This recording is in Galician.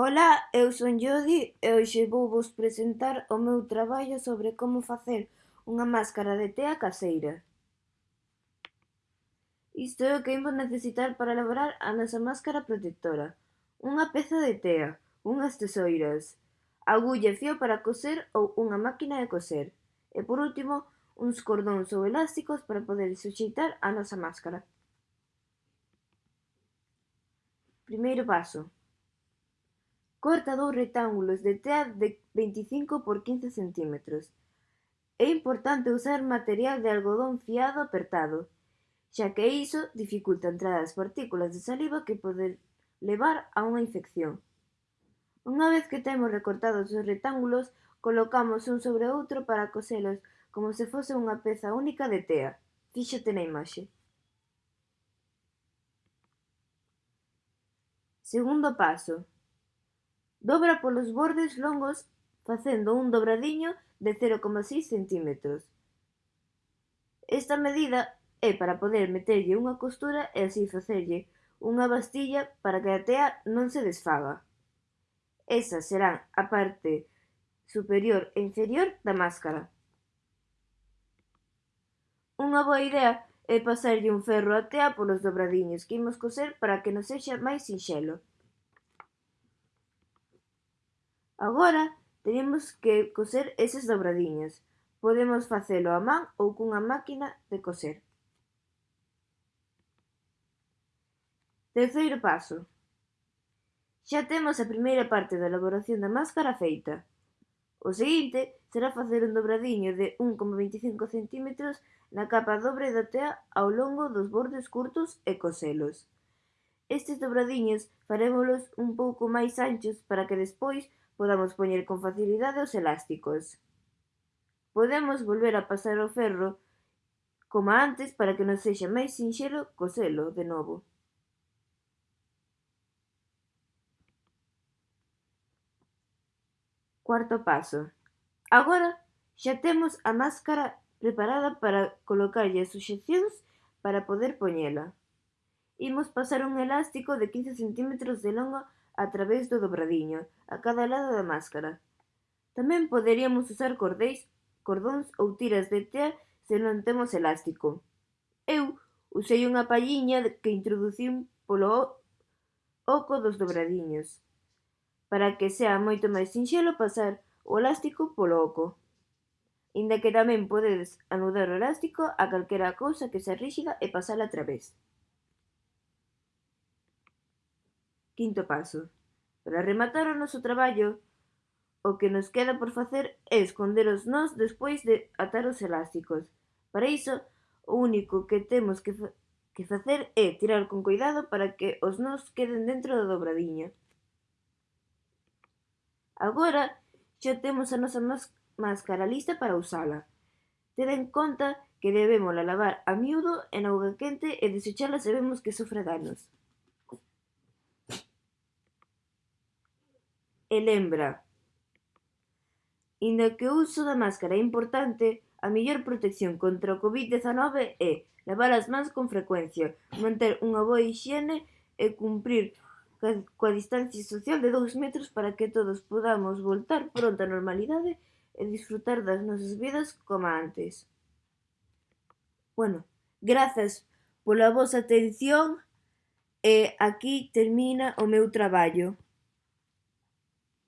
Ola, eu son Jodi e hoxe vouvos presentar o meu traballo sobre como facer unha máscara de tea caseira. Isto é o que imos necesitar para elaborar a nosa máscara protectora. Unha peza de tea, unhas tesoiras, agulla e fio para coser ou unha máquina de coser. E por último, uns cordóns ou elásticos para poder suxeitar a nosa máscara. Primeiro paso. Corta dous rectángulos de tea de veinticinco por quince centímetros. É importante usar material de algodón fiado apertado, xa que iso dificulta a entrada das partículas de saliva que poden levar a unha infección. Unha vez que temos recortados os rectángulos, colocamos un sobre outro para coselos como se fose unha peza única de tea. Fíxate na imaxe. Segundo paso. Dobra polos bordes longos facendo un dobradiño de 0,6 cm. Esta medida é para poder meterlle unha costura e así facerlle unha bastilla para que a tea non se desfaga. Esas serán a parte superior e inferior da máscara. Unha boa idea é pasarlle un ferro a tea polos dobradiños que imos coser para que nos sexa máis sinxelo. Agora teremos que coser esas dobradiñas, podemos facelo a man ou cunha máquina de coser. Terceiro paso. Xa temos a primeira parte da elaboración da máscara feita. O seguinte será facer un dobradiño de 1,25 cm na capa dobre da tea ao longo dos bordes curtos e coselos. Estes dobradiños farémolos un pouco máis anchos para que despois podamos poñer con facilidade os elásticos. Podemos volver a pasar o ferro como antes para que nos sexa máis sinxelo coselo de novo. Cuarto paso. Agora xa temos a máscara preparada para colocarlle as suxeccións para poder poñela. Imos pasar un elástico de 15 centímetros de longo a través do dobradiño, a cada lado da máscara. Tamén poderíamos usar cordéis, cordóns ou tiras de tea se non temos elástico. Eu usei unha palliña que introducín polo oco dos dobradiños, para que sea moito máis sinxelo pasar o elástico polo oco. Inda que tamén podedes anudar o elástico a calquera cousa que sea ríxida e pasala a través. Quinto paso. Para rematar o noso traballo, o que nos queda por facer é esconder os nós despois de atar os elásticos. Para iso, o único que temos que, fa que facer é tirar con cuidado para que os nós queden dentro da dobradiña. Agora, xa temos a nosa máscara lista para usala. Ten en conta que debemos lavar a miúdo en auga quente e desechala se vemos que sofre danos. e lembra Inda que o uso da máscara é importante, a mellor protección contra o Covid-19 é lavar as mans con frecuencia, manter unha boa hixiene e cumprir coa distancia social de 2 metros para que todos podamos voltar pronto á normalidade e disfrutar das nosas vidas como antes. Bueno, grazas pola vosa atención e aquí termina o meu traballo.